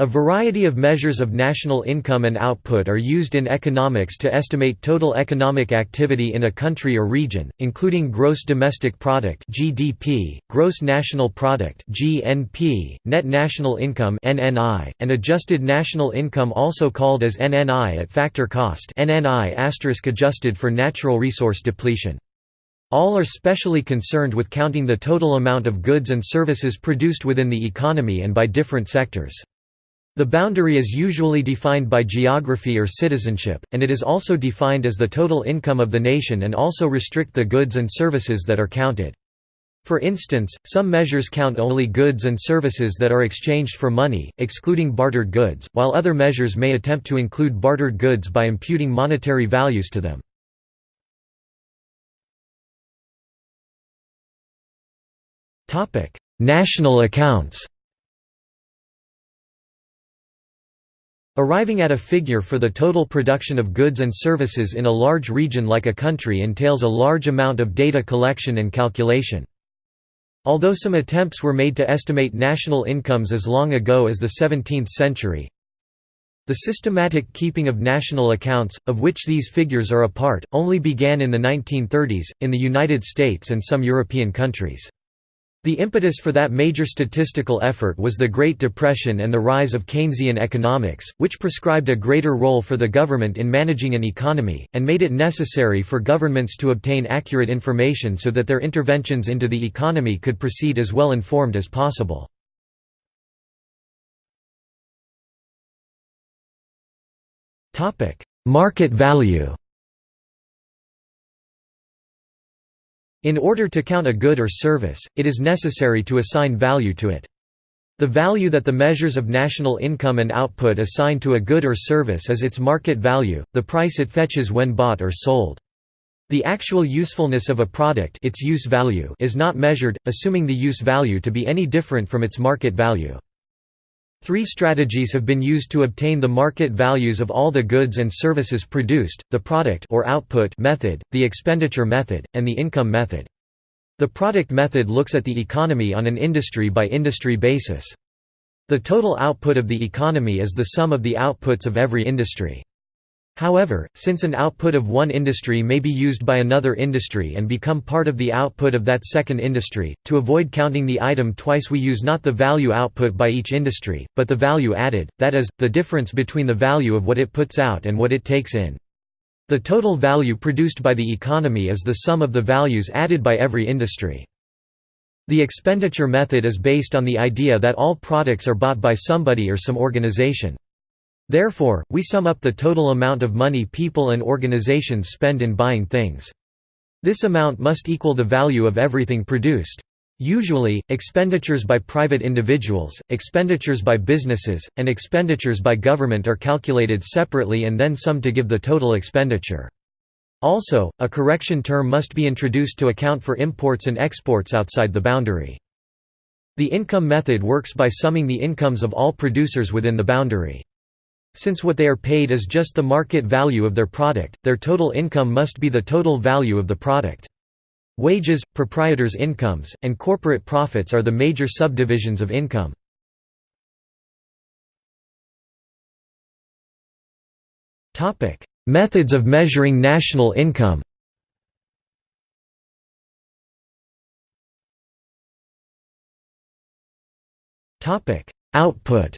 A variety of measures of national income and output are used in economics to estimate total economic activity in a country or region, including gross domestic product (GDP), gross national product (GNP), net national income (NNI), and adjusted national income also called as NNI at factor cost (NNI adjusted for natural resource depletion). All are specially concerned with counting the total amount of goods and services produced within the economy and by different sectors. The boundary is usually defined by geography or citizenship, and it is also defined as the total income of the nation and also restrict the goods and services that are counted. For instance, some measures count only goods and services that are exchanged for money, excluding bartered goods, while other measures may attempt to include bartered goods by imputing monetary values to them. National accounts Arriving at a figure for the total production of goods and services in a large region like a country entails a large amount of data collection and calculation. Although some attempts were made to estimate national incomes as long ago as the 17th century, the systematic keeping of national accounts, of which these figures are a part, only began in the 1930s, in the United States and some European countries. The impetus for that major statistical effort was the Great Depression and the rise of Keynesian economics, which prescribed a greater role for the government in managing an economy, and made it necessary for governments to obtain accurate information so that their interventions into the economy could proceed as well informed as possible. Market value In order to count a good or service, it is necessary to assign value to it. The value that the measures of national income and output assign to a good or service is its market value, the price it fetches when bought or sold. The actual usefulness of a product its use value is not measured, assuming the use value to be any different from its market value. Three strategies have been used to obtain the market values of all the goods and services produced, the product or output method, the expenditure method, and the income method. The product method looks at the economy on an industry-by-industry -industry basis. The total output of the economy is the sum of the outputs of every industry. However, since an output of one industry may be used by another industry and become part of the output of that second industry, to avoid counting the item twice we use not the value output by each industry, but the value added, that is, the difference between the value of what it puts out and what it takes in. The total value produced by the economy is the sum of the values added by every industry. The expenditure method is based on the idea that all products are bought by somebody or some organization. Therefore, we sum up the total amount of money people and organizations spend in buying things. This amount must equal the value of everything produced. Usually, expenditures by private individuals, expenditures by businesses, and expenditures by government are calculated separately and then summed to give the total expenditure. Also, a correction term must be introduced to account for imports and exports outside the boundary. The income method works by summing the incomes of all producers within the boundary. Since what they are paid is just the market value of their product, their total income must be the total value of the product. Wages, proprietors' incomes, and corporate profits are the major subdivisions of income. Methods of measuring national income Output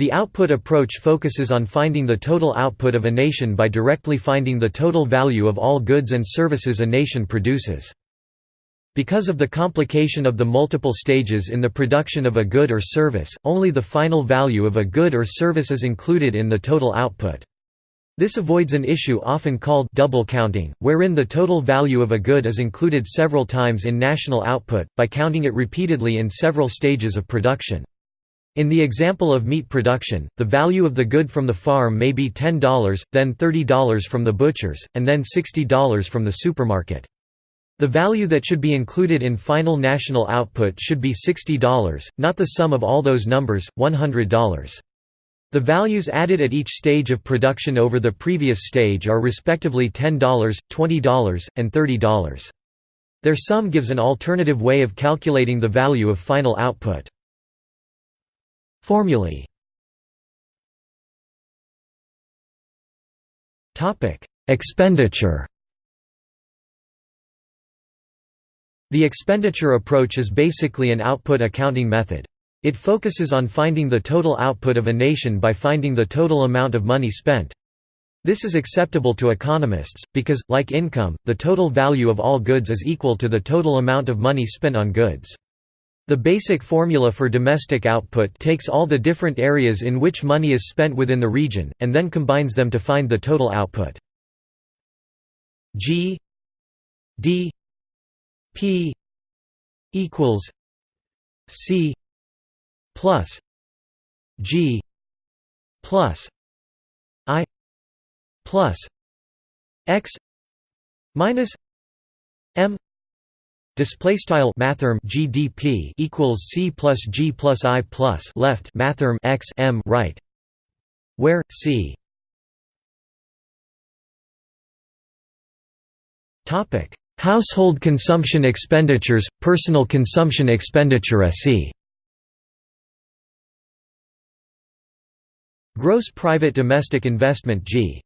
The output approach focuses on finding the total output of a nation by directly finding the total value of all goods and services a nation produces. Because of the complication of the multiple stages in the production of a good or service, only the final value of a good or service is included in the total output. This avoids an issue often called double counting, wherein the total value of a good is included several times in national output, by counting it repeatedly in several stages of production. In the example of meat production, the value of the good from the farm may be $10, then $30 from the butchers, and then $60 from the supermarket. The value that should be included in final national output should be $60, not the sum of all those numbers, $100. The values added at each stage of production over the previous stage are respectively $10, $20, and $30. Their sum gives an alternative way of calculating the value of final output. Formulae Expenditure The expenditure approach is basically an output accounting method. It focuses on finding the total output of a nation by finding the total amount of money spent. This is acceptable to economists, because, like income, the total value of all goods is equal to the total amount of money spent on goods. The basic formula for domestic output takes all the different areas in which money is spent within the region, and then combines them to find the total output. G D P equals C plus G plus I plus X minus M Display style mathrm GDP equals C plus G plus I plus left mathrm X M right, where C topic household consumption expenditures, personal consumption expenditure SE Gross private domestic investment G.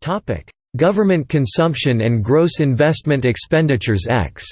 Topic Government consumption and gross investment expenditures X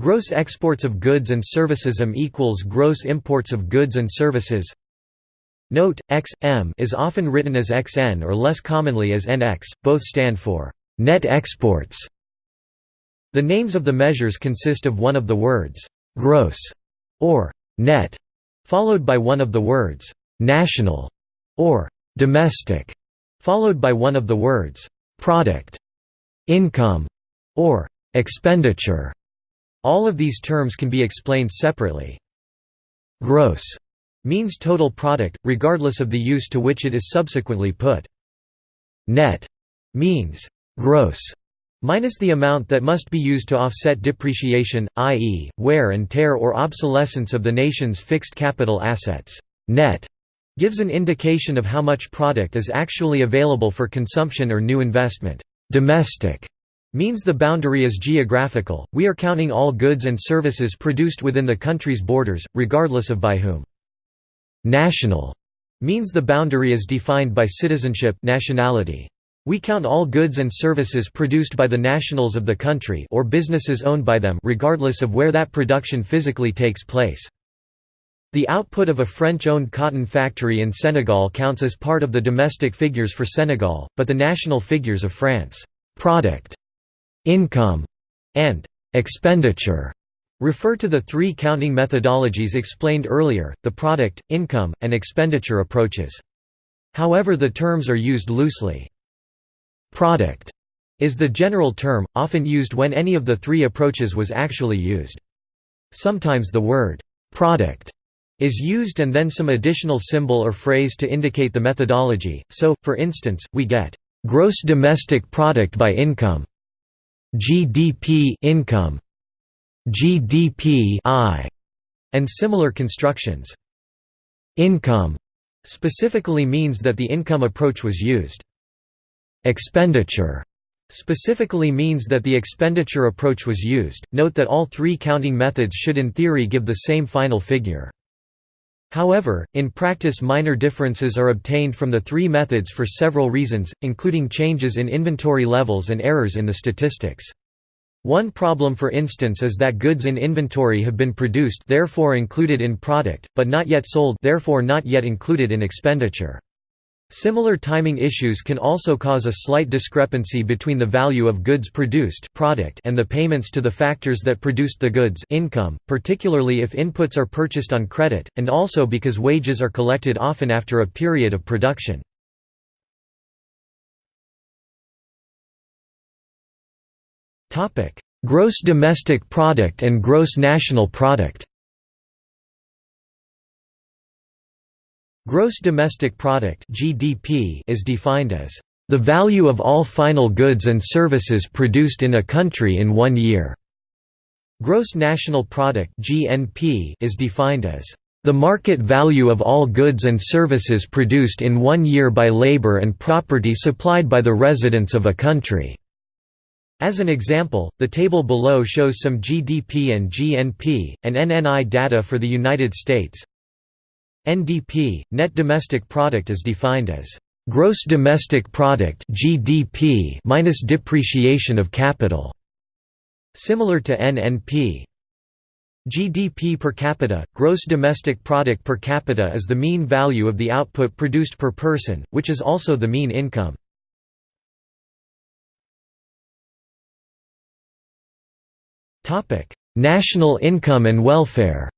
Gross exports of goods and services M equals gross imports of goods and services Note, X, M is often written as XN or less commonly as NX, both stand for net exports. The names of the measures consist of one of the words gross or net, followed by one of the words national or domestic, followed by one of the words product, income, or expenditure. All of these terms can be explained separately. Gross means total product, regardless of the use to which it is subsequently put. Net means gross minus the amount that must be used to offset depreciation, i.e., wear and tear or obsolescence of the nation's fixed capital assets. Net gives an indication of how much product is actually available for consumption or new investment. Domestic means the boundary is geographical, we are counting all goods and services produced within the country's borders, regardless of by whom. National means the boundary is defined by citizenship nationality. We count all goods and services produced by the nationals of the country or businesses owned by them regardless of where that production physically takes place. The output of a French-owned cotton factory in Senegal counts as part of the domestic figures for Senegal, but the national figures of France product, income, and expenditure refer to the three counting methodologies explained earlier, the product, income, and expenditure approaches. However the terms are used loosely. Product is the general term, often used when any of the three approaches was actually used. Sometimes the word product is used and then some additional symbol or phrase to indicate the methodology, so, for instance, we get, "...gross domestic product by income", GDP income, GDP I, and similar constructions. Income specifically means that the income approach was used. Expenditure specifically means that the expenditure approach was used. Note that all three counting methods should in theory give the same final figure. However, in practice minor differences are obtained from the three methods for several reasons, including changes in inventory levels and errors in the statistics. One problem for instance is that goods in inventory have been produced therefore included in product, but not yet sold therefore not yet included in expenditure. Similar timing issues can also cause a slight discrepancy between the value of goods produced product and the payments to the factors that produced the goods income, particularly if inputs are purchased on credit, and also because wages are collected often after a period of production. Gross domestic product and gross national product Gross domestic product (GDP) is defined as the value of all final goods and services produced in a country in one year. Gross national product (GNP) is defined as the market value of all goods and services produced in one year by labor and property supplied by the residents of a country. As an example, the table below shows some GDP and GNP, and NNI data for the United States. NDP, net domestic product is defined as gross domestic product (GDP) minus depreciation of capital. Similar to NNP. GDP per capita, gross domestic product per capita is the mean value of the output produced per person, which is also the mean income. National income and welfare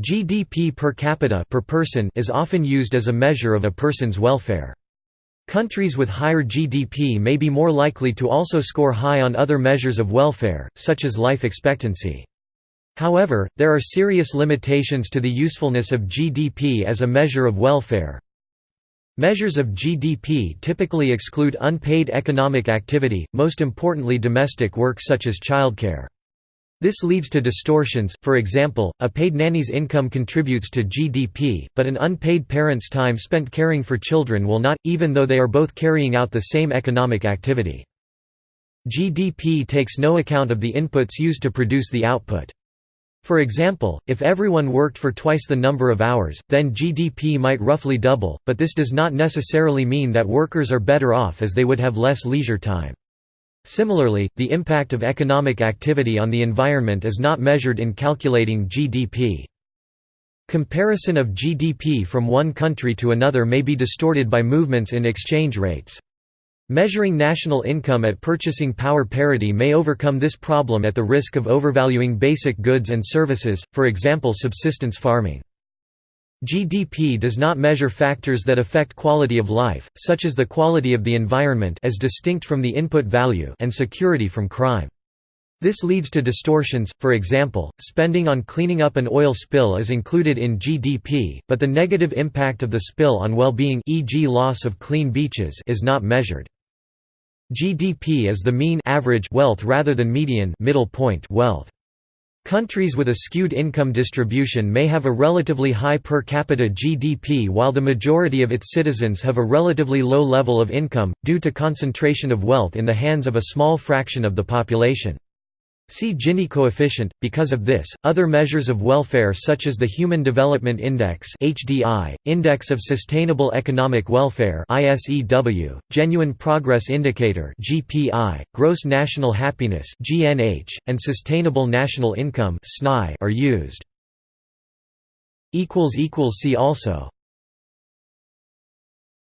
GDP per capita per person is often used as a measure of a person's welfare. Countries with higher GDP may be more likely to also score high on other measures of welfare, such as life expectancy. However, there are serious limitations to the usefulness of GDP as a measure of welfare. Measures of GDP typically exclude unpaid economic activity, most importantly domestic work such as childcare. This leads to distortions, for example, a paid nanny's income contributes to GDP, but an unpaid parent's time spent caring for children will not, even though they are both carrying out the same economic activity. GDP takes no account of the inputs used to produce the output. For example, if everyone worked for twice the number of hours, then GDP might roughly double, but this does not necessarily mean that workers are better off as they would have less leisure time. Similarly, the impact of economic activity on the environment is not measured in calculating GDP. Comparison of GDP from one country to another may be distorted by movements in exchange rates. Measuring national income at purchasing power parity may overcome this problem at the risk of overvaluing basic goods and services, for example subsistence farming. GDP does not measure factors that affect quality of life, such as the quality of the environment as distinct from the input value and security from crime. This leads to distortions, for example, spending on cleaning up an oil spill is included in GDP, but the negative impact of the spill on well-being e.g. loss of clean beaches is not measured. GDP is the mean average wealth rather than median middle point wealth. Countries with a skewed income distribution may have a relatively high per capita GDP while the majority of its citizens have a relatively low level of income, due to concentration of wealth in the hands of a small fraction of the population. See Gini coefficient. Because of this, other measures of welfare such as the Human Development Index (HDI), Index of Sustainable Economic Welfare (ISEW), Genuine Progress Indicator (GPI), Gross National Happiness (GNH), and Sustainable National Income (SNI) are used. equals equals see also